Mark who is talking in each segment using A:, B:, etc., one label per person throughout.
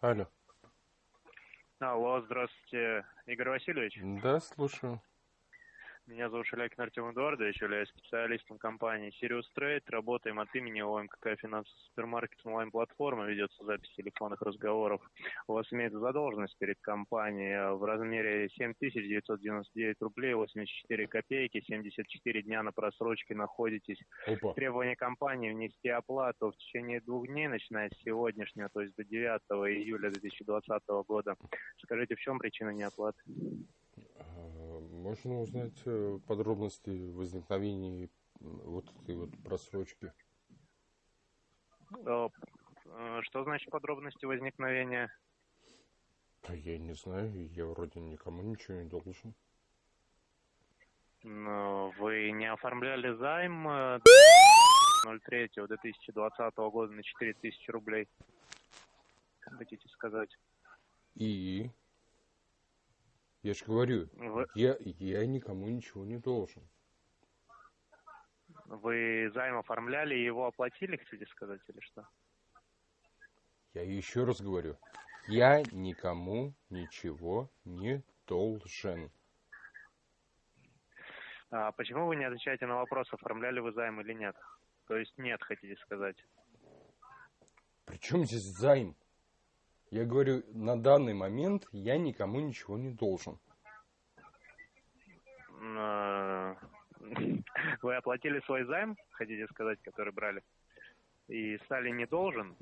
A: Алло.
B: Алло, здравствуйте, Игорь Васильевич.
A: Да, слушаю.
B: Меня зовут Шелякин Артем Эдуардович, являюсь специалистом компании Sirius Trade. Работаем от имени ОМКК финансовый супермаркет онлайн-платформа, ведется запись телефонных разговоров. У вас имеется задолженность перед компанией в размере 7999 рублей 84 копейки, 74 дня на просрочке находитесь.
A: Опа.
B: Требование компании внести оплату в течение двух дней, начиная с сегодняшнего, то есть до 9 июля 2020 года. Скажите, в чем причина неоплаты?
A: А, Можно узнать э, подробности возникновения вот этой вот просрочки?
B: Э, э, Что значит подробности возникновения?
A: Я не знаю, я вроде никому ничего не должен.
B: Ну, Вы не оформляли займ э, 03-2020 года на 4000 рублей? Хотите сказать?
A: И? Я же говорю,
B: Вы,
A: я, я никому ничего не должен.
B: вы займ оформляли и его оплатили, хотите сказать, или что?
A: Я еще раз говорю, я никому ничего не должен.
B: А почему вы не отвечаете на вопрос, оформляли вы займ или нет? То есть нет, хотите сказать?
A: Причем здесь займ? Я говорю, на данный момент я никому ничего не должен.
B: Э, Вы оплатили свой займ, хотите сказать, который брали, и стали не должен?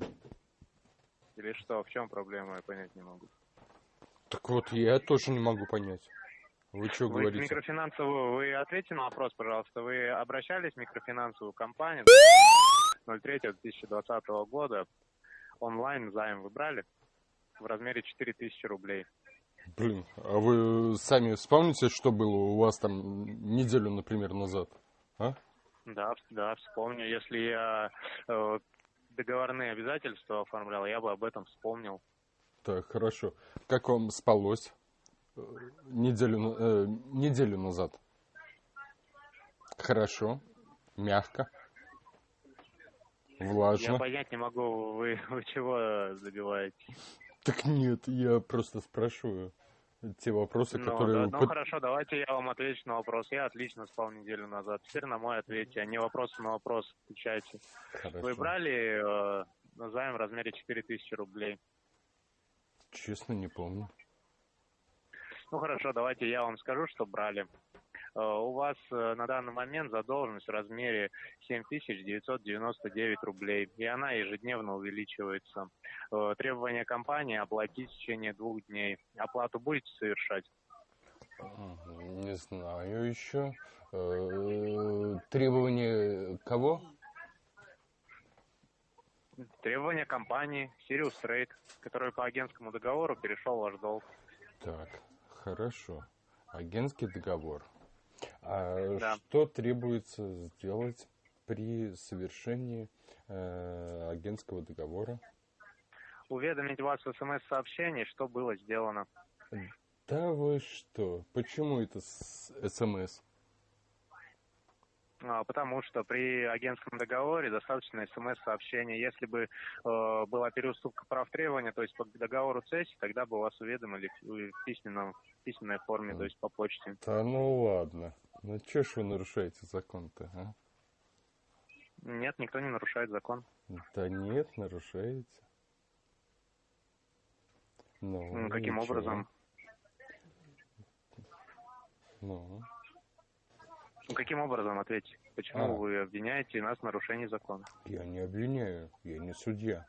B: Или что? В чем проблема, я понять не могу.
A: Так вот, я тоже не могу понять. Вы что
B: Вы
A: говорите?
B: микрофинансовую, вы ответьте на вопрос, пожалуйста. Вы обращались в микрофинансовую компанию 03-2020 года? Онлайн займ вы брали в размере 4000 рублей.
A: Блин, а вы сами вспомните, что было у вас там неделю, например, назад? А?
B: Да, да, вспомню. Если я э, договорные обязательства оформлял, я бы об этом вспомнил.
A: Так, хорошо. Как вам спалось э, неделю, э, неделю назад? Хорошо, мягко,
B: Я
A: влажно.
B: понять не могу, вы, вы чего добиваетесь?
A: Так нет, я просто спрашиваю те вопросы,
B: Ну,
A: которые...
B: да, ну хорошо, давайте я вам отвечу на вопрос. Я отлично спал неделю назад. Теперь на мой ответьте, а не вопросы на вопрос отвечайте.
A: Хорошо.
B: Вы брали э, займ в размере 4000 рублей?
A: Честно, не помню.
B: Ну хорошо, давайте я вам скажу, что брали. Э, У вас э, на данный момент задолженность в размере 7999 рублей, и она ежедневно увеличивается. Э, Требование компании оплатить в течение двух дней. Оплату будете совершать?
A: Не знаю еще. Требования кого?
B: Требование компании Sirius Trade, который по агентскому договору перешел ваш долг.
A: Так, хорошо. Агентский договор. А
B: Да.
A: что требуется сделать при совершении э, агентского договора?
B: Уведомить вас в смс-сообщении, что было сделано.
A: Да вы что? Почему это СМС?
B: А, Потому что при агентском договоре достаточно смс-сообщения. Если бы э, была переуступка прав требования, то есть по договору цессии, тогда бы вас уведомили в письменном, письменной форме, то есть по почте.
A: Да ну ладно. Ну чё ж вы нарушаете закон-то, а?
B: Нет, никто не нарушает закон.
A: Да нет, нарушаете. Ну,
B: М, Каким
A: ничего.
B: образом?
A: Ну,
B: Ну, Каким образом ответьте? Почему
A: А.
B: вы обвиняете нас в нарушении закона?
A: я не обвиняю, я не судья.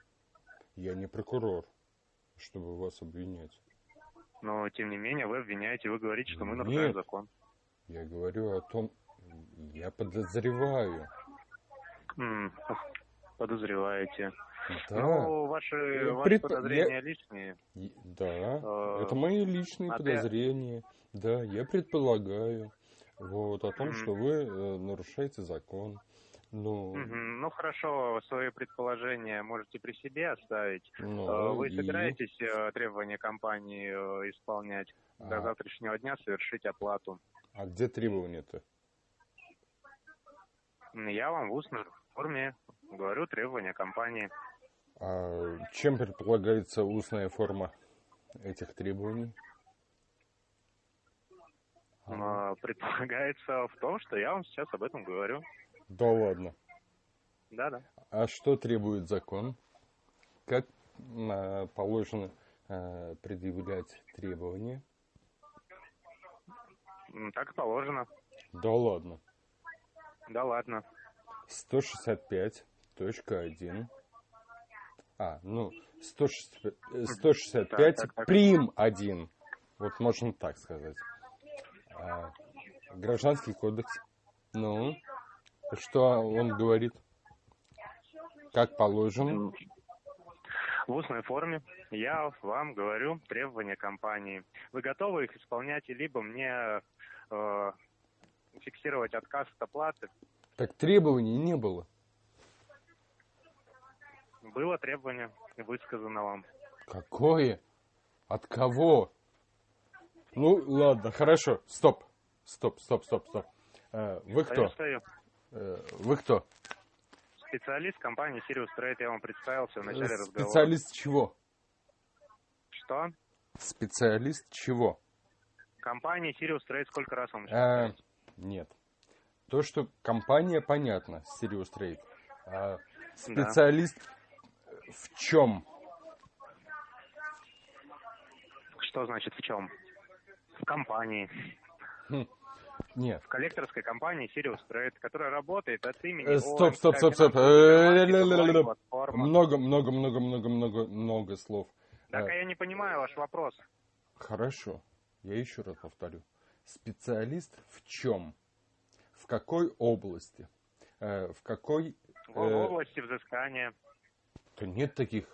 A: Я не прокурор, чтобы вас обвинять.
B: Но, тем не менее, вы обвиняете, вы говорите, что мы нарушаем закон.
A: Я говорю о том, я подозреваю.
B: Подозреваете.
A: Да,
B: Ну, ваши,
A: Я
B: ваши
A: предпо-
B: подозрения лишние.
A: и- да,
B: Э,
A: это мои личные
B: а ты-
A: подозрения. Да, я предполагаю. Вот, о том,
B: Мгм.
A: что вы э, нарушаете закон. Ну.
B: Ну хорошо, свои предположения можете при себе оставить.
A: ну,
B: Э, Вы
A: и-
B: собираетесь э, требования компании э, исполнять до
A: А.
B: завтрашнего дня, совершить оплату?
A: А где требования-то?
B: Я вам в устной форме говорю требования компании.
A: А чем предполагается устная форма этих требований?
B: А, Предполагается в том, что я вам сейчас об этом говорю.
A: Да ладно.
B: Да-да.
A: А что требует закон? Как а, положено а, предъявлять требования?
B: Так и положено.
A: Да ладно.
B: Да ладно.
A: 165.1. А, ну, 165, э, 165
B: Так, так, так.
A: прим 1. Вот можно так сказать. А, гражданский кодекс. Ну, что он говорит? Как положено?
B: В устной форме я вам говорю требования компании. Вы готовы их исполнять, либо мне э, фиксировать отказ от оплаты?
A: Так требований не было.
B: Было требование высказано вам.
A: Какое? От кого? Ну, ладно, хорошо. Стоп. Стоп, стоп, стоп, стоп. Э, Вы
B: Стою,
A: кто?
B: стою.
A: Э, Вы кто?
B: Специалист компании Sirius Trade, я вам представился в начале разговора.
A: Специалист чего?
B: Что?
A: Специалист чего?
B: Компания Sirius Trade сколько раз вам уже
A: А, нет. То, что компания, понятно, Sirius Trade. А специалист в чем?
B: Что значит в чем? В компании.
A: Нет.
B: В коллекторской компании Sirius Trade, которая работает от имени
A: Э, стоп, стоп, стоп, стоп. Э,
B: платформа.
A: Много, много, много, много, много, много слов.
B: Так,
A: Э,
B: а я не понимаю ваш вопрос.
A: Хорошо. Я еще раз повторю. Специалист в чем? В какой области? В какой...
B: В области взыскания.
A: То нет таких...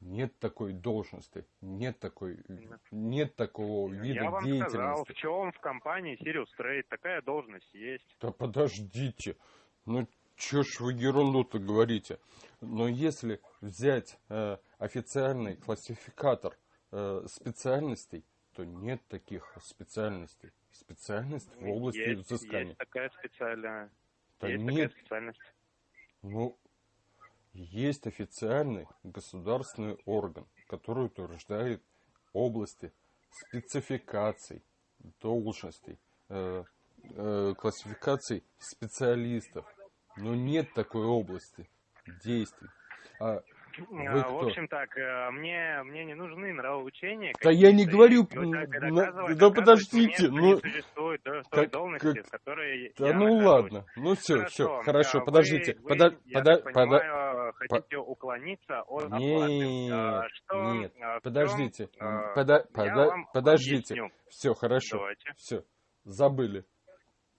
A: Нет такой должности, нет такой, нет такого вида
B: я вам
A: деятельности.
B: сказал, в чем в компании Sirius Trade такая должность есть.
A: Да подождите, ну чё ж вы ерунду-то говорите? Но если взять э, официальный классификатор э, специальностей, то нет таких специальностей. Специальность в области
B: есть,
A: взыскания.
B: есть такая специальная.
A: Да
B: есть
A: нет,
B: такая специальность.
A: ну, есть официальный государственный орган, который утверждает области спецификаций, должностей, э, э, классификаций специалистов. Но нет такой области действий. А Вы
B: А,
A: кто?
B: В общем так, э, мне, мне не нужны нравоучения.
A: Да я не говорю, на- да подождите,
B: мне,
A: ну,
B: существует да,
A: как-
B: должности,
A: как-
B: в которой
A: да
B: я
A: ну
B: нахожусь.
A: ладно, ну все,
B: Хорошо,
A: все, хорошо,
B: а
A: подождите,
B: вы,
A: пода-
B: вы, я
A: пода-
B: так
A: пода-
B: понимаю, хотите уклониться от оплаты.
A: Нет,
B: А, что,
A: нет,
B: а,
A: подождите,
B: а,
A: пода- пода- подождите,
B: объясню.
A: все, хорошо,
B: Давайте,
A: все, забыли,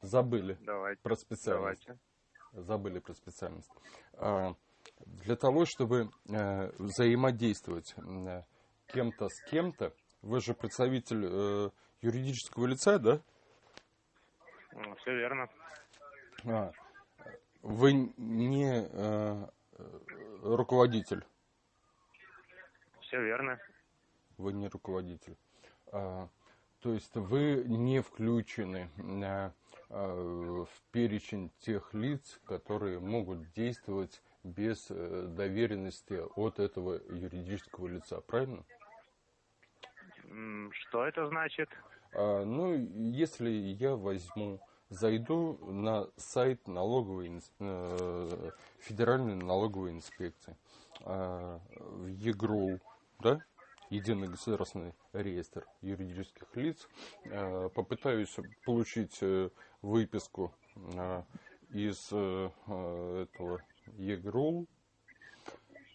A: забыли
B: давайте,
A: про специальность.
B: давайте.
A: забыли про специальность. А, Для того, чтобы э, взаимодействовать э, кем-то с кем-то, вы же представитель э, юридического лица, да?
B: Все верно.
A: А, Вы не э, руководитель.
B: Все верно.
A: Вы не руководитель. А, То есть вы не включены э, э, в перечень тех лиц, которые могут действовать без э, доверенности от этого юридического лица, правильно?
B: Что это значит?
A: А, Ну, если я возьму, зайду на сайт налоговой, э, Федеральной налоговой инспекции, а, в ЕГРОУ, да, Единый государственный реестр юридических лиц, э, попытаюсь получить э, выписку э, из э, э, этого ЕГРОУ,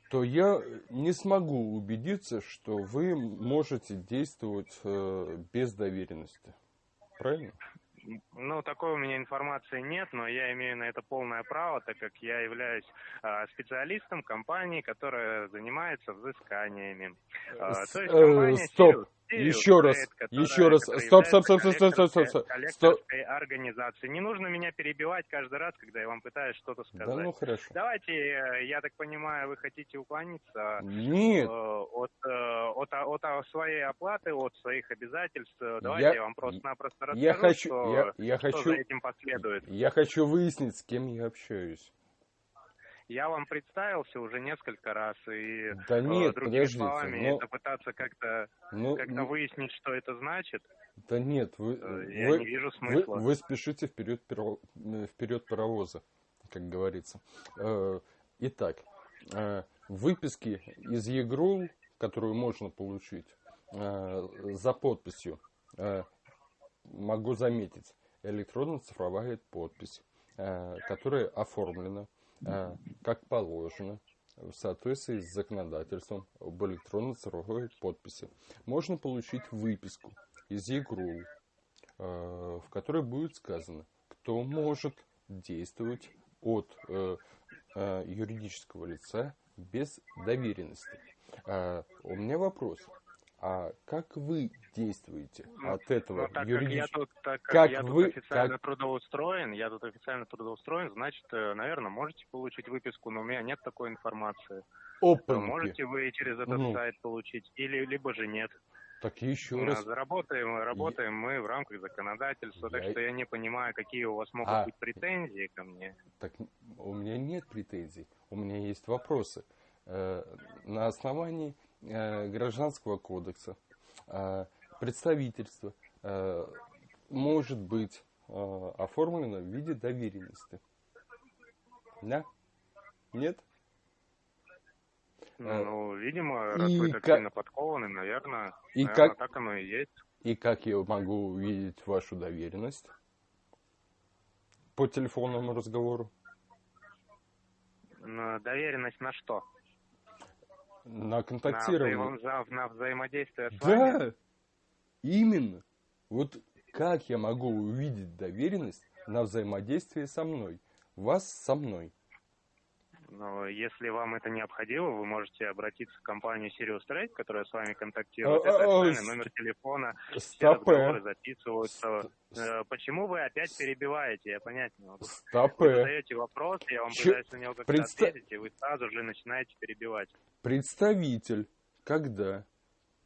A: то я не смогу убедиться, что вы можете действовать э, без доверенности. Правильно?
B: Ну, такой у меня информации нет, но я имею на это полное право, так как я являюсь а, специалистом компании, которая занимается взысканиями.
A: С-
B: то есть
A: э,
B: компания
A: стоп. Еще раз, еще раз. Стоп, стоп, стоп, стоп, стоп, стоп, стоп, стоп.
B: организацией. Не нужно меня перебивать каждый раз, когда я вам пытаюсь что-то сказать.
A: Да ну хорошо.
B: Давайте, э, я так понимаю, вы хотите уклониться
A: Нет,
B: э, от, э, от, от, от своей оплаты, от своих обязательств. Давайте
A: Я-
B: я, вам просто-напросто расскажу,
A: я хочу,
B: что,
A: я, я
B: что
A: хочу,
B: за этим последует.
A: я хочу выяснить, с кем я общаюсь.
B: Я вам представился уже несколько раз, и
A: Да
B: э,
A: нет,
B: другими
A: подождите,
B: словами,
A: но-
B: это пытаться как-то
A: Ну,
B: как-то выяснить, что это значит,
A: да нет, вы,
B: э, я
A: вы,
B: не вижу
A: вы,
B: смысла.
A: вы спешите вперед, э, вперед паровоза, как говорится. Итак, выписки из ЕГРУ, которую можно получить за подписью, могу заметить, электронно-цифровая подпись, которая оформлена как положено в соответствии с законодательством об электронно-цифровой подписи. Можно получить выписку из ЕГРУ, э, в которой будет сказано, кто может действовать от э, э, юридического лица без доверенности. Э, У меня вопрос. А как вы действуете
B: Ну,
A: от этого
B: Ну, так как я тут, так как
A: Как
B: я тут
A: вы-
B: официально
A: как-
B: трудоустроен, я тут официально трудоустроен, значит, наверное, можете получить выписку, но у меня нет такой информации.
A: Опаньки.
B: Можете вы через этот
A: Ну.
B: сайт получить, или либо же нет.
A: Так еще
B: А,
A: раз.
B: Заработаем, работаем мы в рамках законодательства, так
A: Я-
B: что я не понимаю, какие у вас могут
A: А.
B: быть претензии ко мне.
A: Так у меня нет претензий, у меня есть вопросы. Э, На основании э, Гражданского кодекса э, представительство э, может быть э, оформлено в виде доверенности. Да? Нет? Э,
B: Ну, видимо, раз
A: и
B: вы так сильно подкованы, наверное,
A: И
B: наверное,
A: как,
B: так оно и есть.
A: и как я могу увидеть вашу доверенность? По телефонному разговору?
B: На доверенность на что?
A: На
B: На,
A: контактирование?
B: взаимо- за- на взаимодействие с вами?
A: Именно. Вот как я могу увидеть доверенность на взаимодействие со мной? Вас со мной.
B: Но если вам это необходимо, вы можете обратиться в компанию Sirius Trade, которая с вами контактирует.
A: А,
B: Это
A: а,
B: официальный номер телефона, все разговоры записываются. Э, Почему вы опять перебиваете? Я понять не могу. Вы
A: стопе.
B: задаете вопрос, я вам
A: Чё-
B: пытаюсь на него как-то
A: Представь-
B: ответить, и вы сразу же начинаете перебивать.
A: Представитель, когда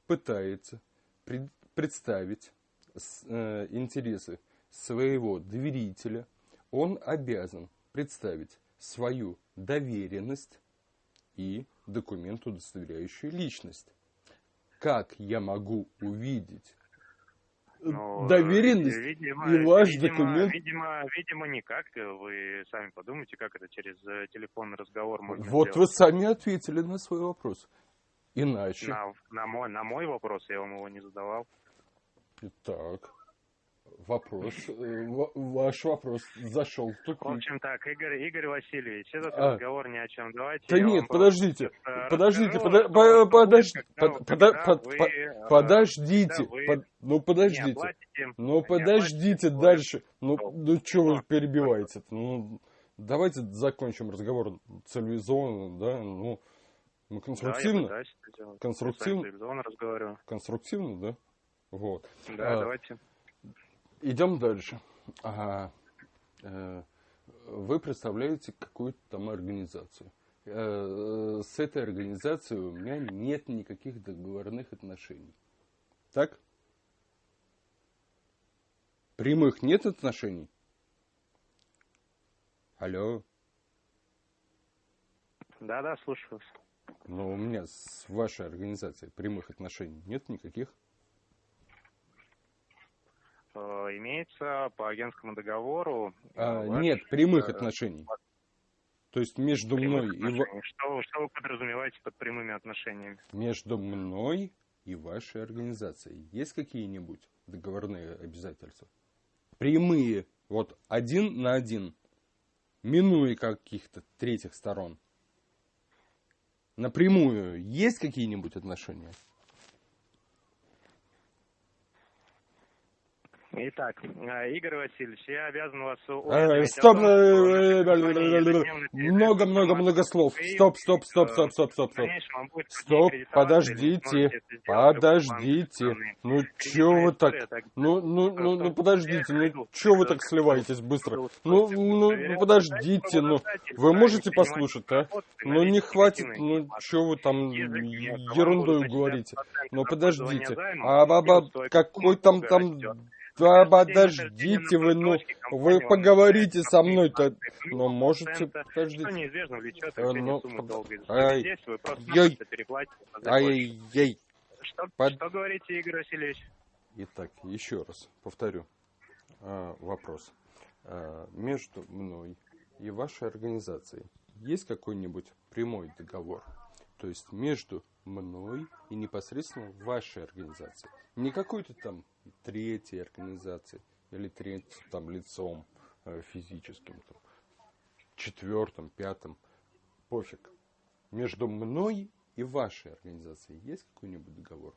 A: пытается пред- представить э, интересы своего доверителя, он обязан представить свою доверенность и документ, удостоверяющий личность. Как я могу увидеть э,
B: Ну,
A: доверенность
B: видимо,
A: и ваш
B: видимо,
A: документ?
B: Видимо, видимо, никак. Вы сами подумайте, как это через э, телефонный разговор можно
A: Вот вы
B: сделать.
A: сами ответили на свой вопрос. Иначе.
B: На, на мой, на мой вопрос я вам его не задавал.
A: Так. Вопрос. э, ва- Ваш вопрос зашел в
B: В
A: тупик.
B: общем так, Игорь, Игорь Васильевич, этот
A: А.
B: разговор ни о чем. Давайте
A: Да нет, подождите, подождите,
B: расскажу,
A: под- под-
B: вы,
A: Подождите,
B: когда вы
A: под- ну
B: не
A: подождите,
B: оплатите-
A: ну подождите дальше, ну, ну что вы перебиваете? Ну, давайте закончим разговор цивилизованно, да, ну, мы
B: Да, я
A: конструктивно, конструктивно,
B: Я разговариваю.
A: конструктивно, да, вот.
B: Да,
A: А,
B: давайте.
A: Идем дальше. Ага. Э, Вы представляете какую-то там организацию. Э, С этой организацией у меня нет никаких договорных отношений. Так? Прямых нет отношений? Алло.
B: Да, да, слушаю вас.
A: Но у меня с вашей организацией прямых отношений нет никаких.
B: Э, Имеется по агентскому договору. э,
A: А,
B: ваш,
A: нет прямых
B: э,
A: отношений. То есть между мной и ва-.
B: Что, что вы подразумеваете под прямыми отношениями?
A: Между мной и вашей организацией есть какие-нибудь договорные обязательства? Прямые, вот один на один, минуя каких-то третьих сторон. Напрямую есть какие-нибудь отношения?
B: Итак, э, Игорь Васильевич, я обязан вас
A: Э, Стоп,
B: что
A: э, много-много-много слов. Стоп, стоп, стоп,
B: э,
A: стоп, стоп, стоп, стоп. Стоп, подождите, подождите. Ну чё вы так? Ну, ну, ну, ну подождите, ну чё вы так сливаетесь быстро? Ну, ну, ну
B: проверяете,
A: подождите, ну вы можете послушать, а? Ну не хватит, ну чё вы там ерундой говорите? Ну подождите, а баба
B: стоимость
A: какой там там подождите вы, ну, вы поговорите со мной-то, но можете, подождите. Что
B: неизбежно влечет э, ну, сумму долга.
A: Ай,
B: Здесь вы просто
A: яй,
B: переплатите.
A: ай, яй.
B: Что, Под... что говорите, Игорь Васильевич?
A: Итак, еще раз повторю а, вопрос. А, между мной и вашей организацией есть какой-нибудь прямой договор? То есть между мной и непосредственно вашей организацией. Не какой-то там третьей организации или третьим там лицом э, физическим, там, четвертым, пятым, пофиг. Между мной и вашей организацией есть какой-нибудь договор?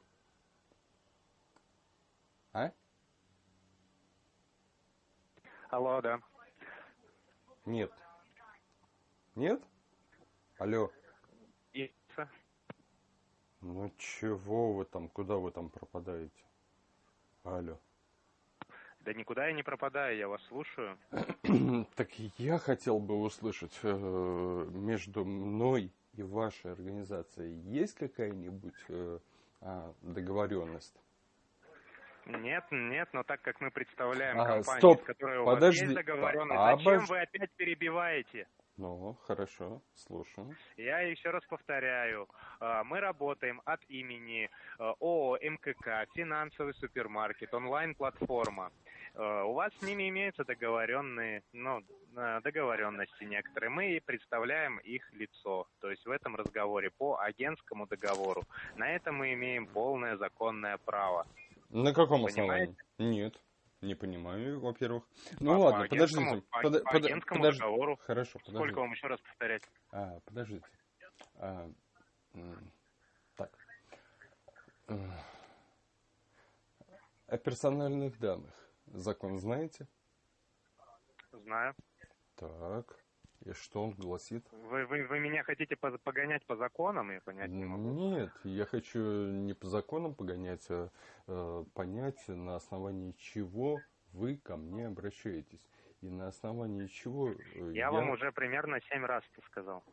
A: А?
B: Алло, да.
A: Нет. Нет? Алло.
B: Иса.
A: Ну чего вы там, куда вы там пропадаете? Алло.
B: Да никуда я не пропадаю, я вас слушаю.
A: так я хотел бы услышать, э, между мной и вашей организацией есть какая-нибудь э, а, договоренность?
B: Нет, нет, но так как мы представляем а,
A: компанию, стоп, с
B: которой у
A: подожди,
B: вас есть договоренность, а, зачем вы опять перебиваете?
A: Ну, хорошо, слушаю.
B: Я еще раз повторяю, а, мы работаем от имени а, ООО МКК, финансовый супермаркет, онлайн-платформа. А, у вас с ними имеются договоренные, ну, договоренности некоторые. Мы представляем их лицо, то есть в этом разговоре по агентскому договору. На это мы имеем полное законное право.
A: На каком Понимаете? основании? Нет. Не понимаю, во-первых. Ну по, ладно, по подождите.
B: По, под, по агентскому подож... договору.
A: Хорошо,
B: подождите. Сколько вам еще раз повторять?
A: А, подождите. А, так. О персональных данных. Закон знаете?
B: Знаю.
A: Так. И что он гласит?
B: Вы, вы, вы меня хотите погонять по законам, я понять не могу.
A: Нет, я хочу не по законам погонять, а э, понять, на основании чего вы ко мне обращаетесь. И на основании чего... Э,
B: я, я вам уже примерно семь раз это сказал.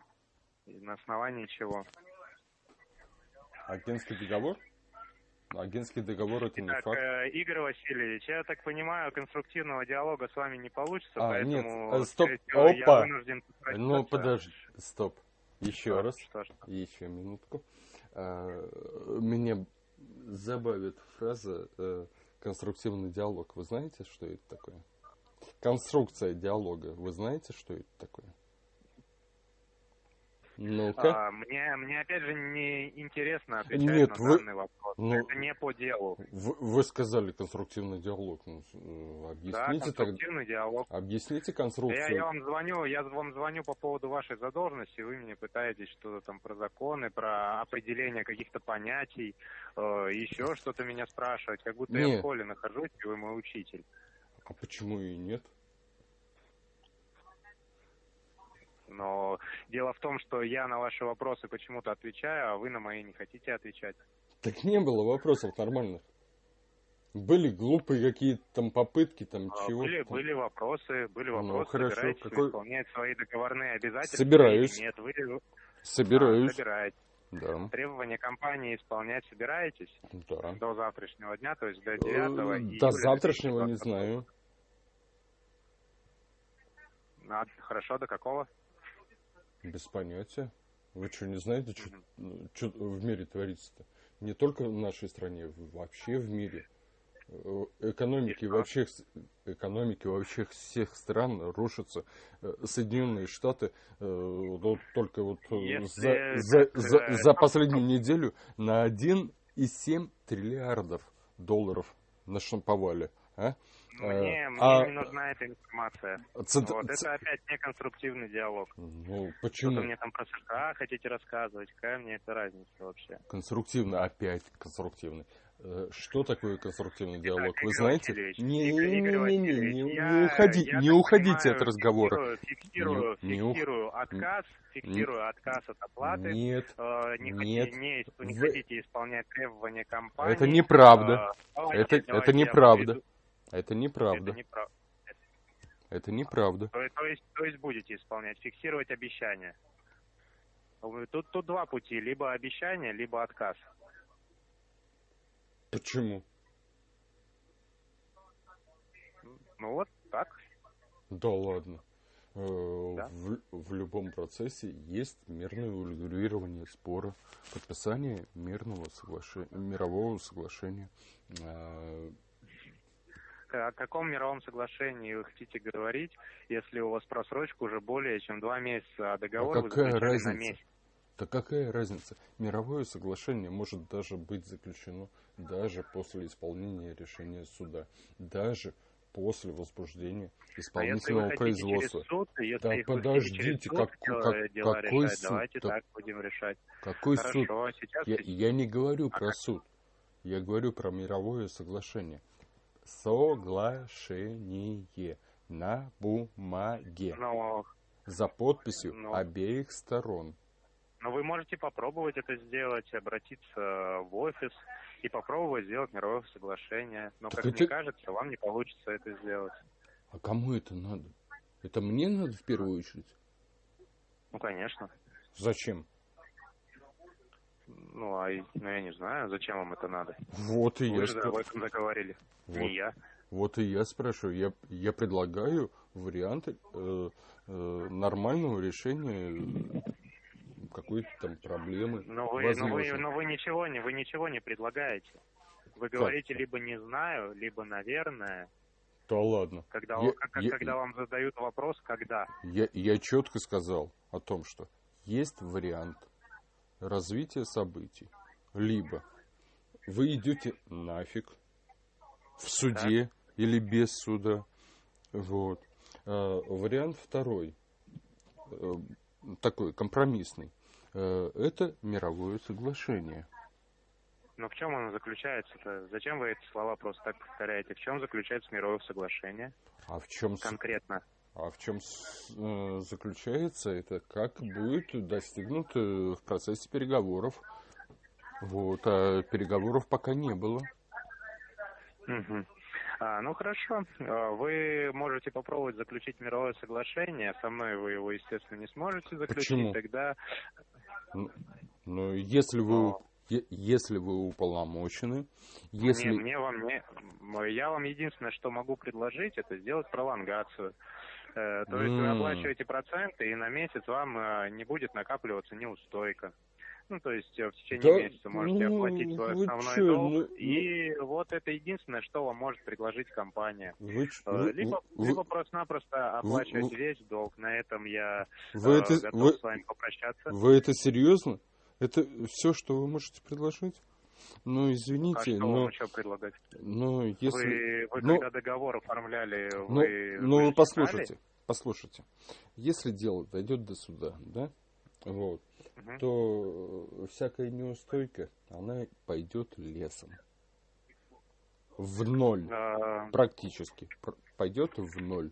B: И на основании чего?
A: Агентский договор? Агентский договор это не факт.
B: Э, Игорь Васильевич, я так понимаю, конструктивного диалога с вами не получится, а,
A: поэтому нет, стоп, всего, опа. Ну подожди, стоп. Еще что, раз, что, что? еще минутку. А, меня забавит фраза э, конструктивный диалог. Вы знаете, что это такое? Конструкция диалога. Вы знаете, что это такое?
B: Ну-ка. А, мне, мне опять же не интересно отвечать Нет, на вы... данный вопрос. Ну, Это не по делу.
A: Вы, вы сказали конструктивный диалог. Ну, э, объясните да,
B: конструктивный
A: так...
B: диалог.
A: Объясните конструкцию.
B: Я, я вам звоню, я вам звоню по поводу вашей задолженности, вы мне пытаетесь что-то там про законы, про определение каких-то понятий, э, еще что-то меня спрашивать, как будто нет. я в школе нахожусь, и вы мой учитель.
A: А почему и нет?
B: Но дело в том, что я на ваши вопросы почему-то отвечаю, а вы на мои не хотите отвечать.
A: Так не было вопросов нормальных. Были глупые какие-то там попытки, там а, чего
B: были, были вопросы, были ну, вопросы. Ну,
A: хорошо. Какой...
B: исполнять свои договорные обязательства?
A: Собираюсь.
B: Нет, вы...
A: Собираюсь. А,
B: собираетесь.
A: Да.
B: Требования компании исполнять собираетесь?
A: Да.
B: До завтрашнего дня, то есть до 9 э.
A: До завтрашнего не знаю.
B: А, хорошо, до какого?
A: Без понятия. Вы что, не знаете, что в мире творится-то? Не только в нашей стране, вообще в мире. Э, экономики вообще, экономики вообще всех стран рушатся. Э, Соединенные Штаты э, вот только вот за, за, за, за последнюю неделю на 1,7 триллиардов долларов нашамповали. А?
B: Мне, мне а, не нужна эта информация. Цент... Вот, это опять не конструктивный диалог.
A: Ну, почему?
B: Что-то мне там про США хотите рассказывать, какая мне это разница вообще?
A: Конструктивный, опять конструктивный. Э, что такое конструктивный диалог? Итак, Вы знаете?
B: Не, не, не, не, не,
A: уходи, я, не уходите от разговора.
B: Фиксирую, не, фиксирую не, отказ, фиксирую отказ от оплаты.
A: Нет,
B: э, не,
A: нет.
B: Не, не, не хотите исполнять требования компании.
A: Это неправда. Э, это, это неправда. Это неправда.
B: Это неправда.
A: Это неправда.
B: То, то, есть, то есть будете исполнять, фиксировать обещания. Тут, тут два пути, либо обещание, либо отказ.
A: Почему?
B: Ну вот так.
A: Да ладно. Э,
B: Да.
A: В, в любом процессе есть мирное урегулирование спора, подписание мирного соглашения, мирового соглашения. Э,
B: О каком мировом соглашении вы хотите говорить, если у вас просрочка уже более чем два месяца, а договор
A: А
B: вы
A: какая
B: заключали
A: разница?
B: на месяц?
A: Да какая разница? Мировое соглашение может даже быть заключено даже после исполнения решения суда, даже после возбуждения
B: А вы
A: исполнительного
B: хотите
A: производства.
B: суд,
A: Да
B: вы
A: подождите,
B: через суд
A: как- как-
B: дело
A: какой
B: решать,
A: суд?
B: давайте
A: Да
B: так будем решать.
A: Какой суд?
B: Хорошо, а сейчас
A: Я, я не говорю
B: А
A: про
B: как?
A: суд. Я говорю про мировое соглашение. Соглашение на бумаге
B: но,
A: за подписью
B: Ну.
A: обеих сторон.
B: но вы можете попробовать это сделать, обратиться в офис и попробовать сделать мировое соглашение. Но,
A: Так
B: как
A: это-
B: мне кажется, вам не получится это сделать.
A: А кому это надо? Это мне надо в первую очередь?
B: Ну, конечно.
A: Зачем?
B: Ну, а ну, я не знаю, зачем вам это надо.
A: Вот и
B: Вы
A: я
B: же
A: спра-
B: об этом заговорили,
A: Вот.
B: не я.
A: Вот и я спрашиваю. Я, я предлагаю варианты э, э, нормального решения какой-то там проблемы.
B: Но вы, но вы, но вы ничего не, вы ничего не предлагаете. Вы говорите либо не знаю, либо наверное,
A: Да ладно.
B: когда,
A: Я-
B: как-
A: я-
B: когда вам задают вопрос, когда.
A: Я, я четко сказал о том, что есть вариант развития событий. Либо вы идете нафиг в суде или без суда. Вот. А, вариант второй, э, такой компромиссный, э, это мировое соглашение.
B: Но в чем оно заключается-то? Зачем вы эти слова просто так повторяете? В чем заключается мировое соглашение
A: А в чем,
B: конкретно?
A: А в чем э, заключается это? Как будет достигнут э, в процессе переговоров? Вот, а переговоров пока не было.
B: Мгм. А, ну хорошо, А, вы можете попробовать заключить мировое соглашение. Со мной вы его, естественно, не сможете заключить.
A: Почему?
B: Тогда
A: Но если вы, если вы уполномочены, если...
B: Мне, мне вам не, я вам единственное, что могу предложить, это сделать пролонгацию. Э, то есть вы оплачиваете проценты, и на месяц вам э, не будет накапливаться неустойка. Ну, то есть э, в течение
A: Да,
B: месяца можете
A: ну,
B: оплатить свой основной
A: чё,
B: долг.
A: ну,
B: и вот это единственное, что вам может предложить компания.
A: Вы,
B: Либо,
A: вы-
B: либо просто-напросто оплачивать
A: вы-
B: весь долг. На этом я
A: вы
B: э,
A: это,
B: готов
A: вы,
B: с вами попрощаться.
A: вы это серьезно? Это все, что вы можете предложить? Ну,
B: А
A: извините,
B: что
A: но,
B: вам еще предлагать?
A: но если...
B: Вы, вы
A: ну,
B: когда договор оформляли,
A: Ну,
B: вы,
A: ну,
B: вы
A: послушайте, послушайте. Если дело дойдет до суда, да, вот,
B: Мгм.
A: то э, всякая неустойка, она пойдет лесом. В ноль.
B: А,
A: Практически. Пр- Пойдет в ноль.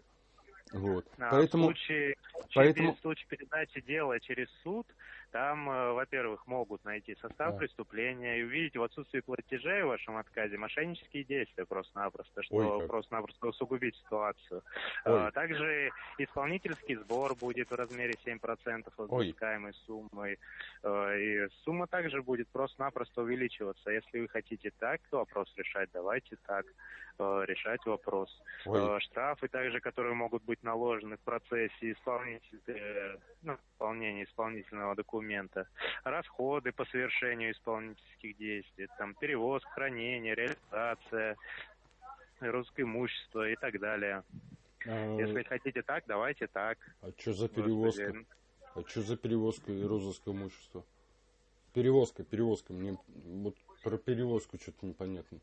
A: Вот.
B: а
A: Поэтому...
B: в случае,
A: поэтому-
B: в случае передачи дела через суд, там, э, во-первых, могут найти состав
A: Да.
B: преступления и увидеть в отсутствии платежей в вашем отказе мошеннические действия просто-напросто, что
A: Ой,
B: просто-напросто усугубить ситуацию.
A: Ой.
B: А, Также исполнительский сбор будет в размере 7% от
A: Ой.
B: взыскаемой суммы. Э, И сумма также будет просто-напросто увеличиваться. Если вы хотите так вопрос решать, давайте так э, решать вопрос.
A: Ой,
B: Штрафы также, которые могут быть наложены в процессе исполнителя, э, ну, исполнения исполнительного документа. Расходы по совершению исполнительских действий. Там перевозка, хранение, реализация, русское имущество и так далее.
A: а,
B: Если хотите так, давайте так.
A: а что за перевозка?
B: Господи,
A: А что за перевозка и розыск имущества? Перевозка, перевозка. Мне вот про перевозку что-то непонятно.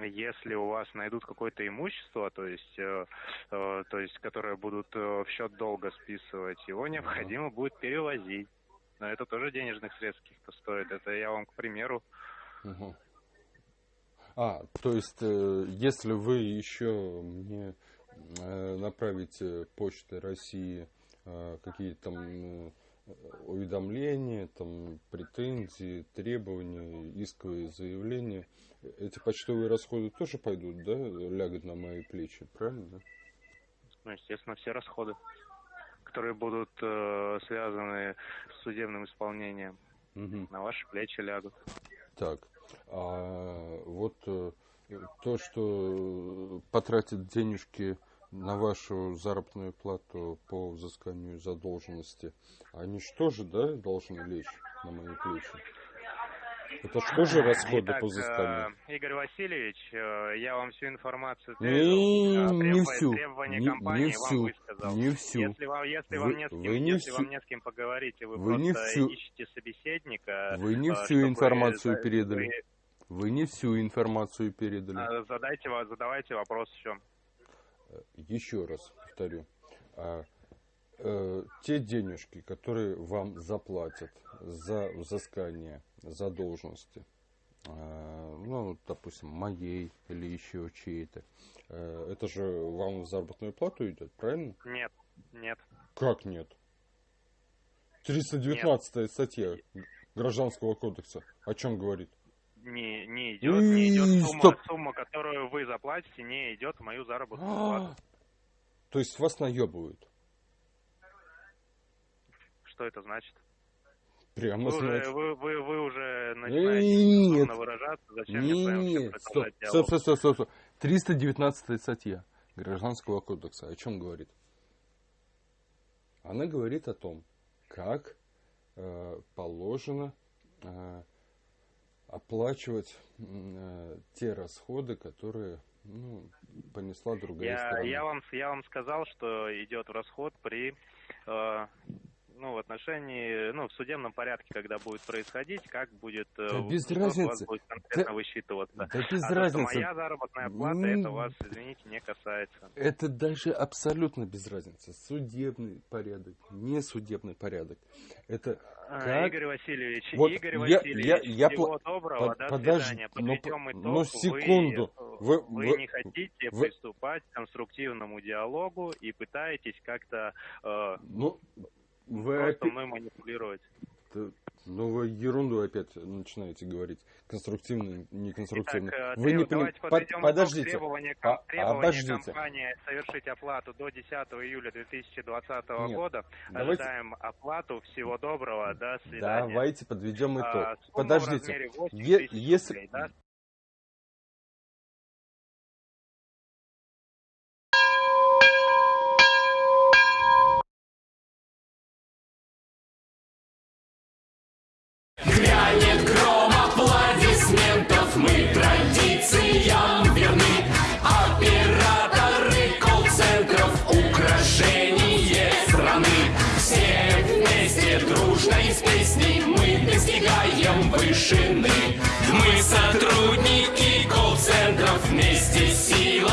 B: Если у вас найдут какое-то имущество, то есть, э, э, то есть, которое будут э, в счет долга списывать, его необходимо будет перевозить. Но это тоже денежных средств каких-то стоит. Это я вам, к примеру,
A: Мгм. А, то есть, э, если вы еще мне э, направите почтой России э, какие-то там уведомления, там претензии, требования, исковые заявления, эти почтовые расходы тоже пойдут, да, лягут на мои плечи, правильно?
B: ну, естественно, все расходы, которые будут э, связаны с судебным исполнением,
A: Мгм.
B: на ваши плечи лягут.
A: Так, а вот э, То, что потратят денежки на вашу заработную плату по взысканию задолженности, они что же, да, должны лечь на мои плечи? Это что же расходы
B: Итак,
A: по взысканию?
B: э, Игорь Васильевич, э, я вам всю информацию
A: Не,
B: э,
A: не
B: требования-
A: всю, не,
B: компании
A: не
B: вам
A: всю,
B: высказал.
A: не всю.
B: Если вам, если
A: Вы-
B: вам не с кем,
A: вы не
B: если
A: всю-
B: вам не с кем поговорить, вы,
A: вы не всю-
B: ищете собеседника,
A: Вы не
B: э,
A: всю информацию
B: за-
A: передали. Вы не всю информацию передали.
B: вы, э, задайте, ва- задавайте вопрос еще.
A: Еще раз повторю. Э, те денежки, которые вам заплатят за взыскание задолженности, а, ну, допустим, моей или еще чьей-то, э, это же вам в заработную плату идет, правильно?
B: Нет, нет.
A: Как нет? 319 статья Гражданского кодекса о чем говорит?
B: Не, не идет, не идет сумма, сумма, которую вы заплатите, не идет в мою заработную
A: А,
B: плату.
A: То есть вас наебывают?
B: Что это значит?
A: Прямо
B: Вы, уже,
A: значит.
B: вы, вы, вы уже начинаете
A: Нет.
B: выражаться, зачем мне
A: Нет, стоп,
B: продолжать
A: стоп,
B: диалог?
A: стоп, стоп, стоп, стоп. 319 статья Гражданского кодекса о чем говорит? Она говорит о том, как э, положено э, оплачивать э, те расходы, которые ну, понесла другая
B: Я,
A: сторона.
B: я, вам, я вам сказал, что идет расход при, э, ну, в отношении, ну, в судебном порядке, когда будет происходить, как будет, э,
A: Да без
B: что у вас
A: разницы.
B: будет конкретно
A: Да-
B: высчитываться.
A: Да без
B: а то, что
A: разницы.
B: моя заработная плата,
A: М.
B: это вас, извините, не касается.
A: Это даже абсолютно без разницы. Судебный порядок, не судебный порядок. Это
B: А,
A: Как?
B: Игорь Васильевич,
A: Вот
B: Игорь
A: я-
B: Васильевич,
A: я- я
B: всего
A: пла-
B: доброго,
A: под-
B: до
A: подожди,
B: свидания.
A: но
B: Подведем
A: по-
B: итог.
A: но секунду.
B: Вы,
A: Вы-
B: вы
A: вы-
B: не хотите
A: вы-
B: приступать к конструктивному диалогу и пытаетесь как-то э,
A: Ну, вы
B: просто
A: опять,
B: мной манипулировать.
A: ну, вы ерунду опять начинаете говорить. Конструктивно, неконструктивно.
B: Итак, э,
A: вы не
B: треб- давайте
A: поним-
B: подведем
A: под-. Подождите.
B: Требования,
A: А-
B: требования
A: обождите.
B: компании совершить оплату до 10 июля 2020
A: Нет,
B: года.
A: давайте-
B: Ожидаем оплату. Всего доброго. До свидания.
A: Давайте подведем итог.
B: А,
A: Подождите.
B: размере 8
A: Е- если-
B: рублей, да?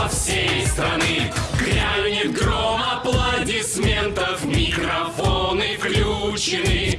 C: Сила всей страны. Грянет гром аплодисментов Микрофоны включены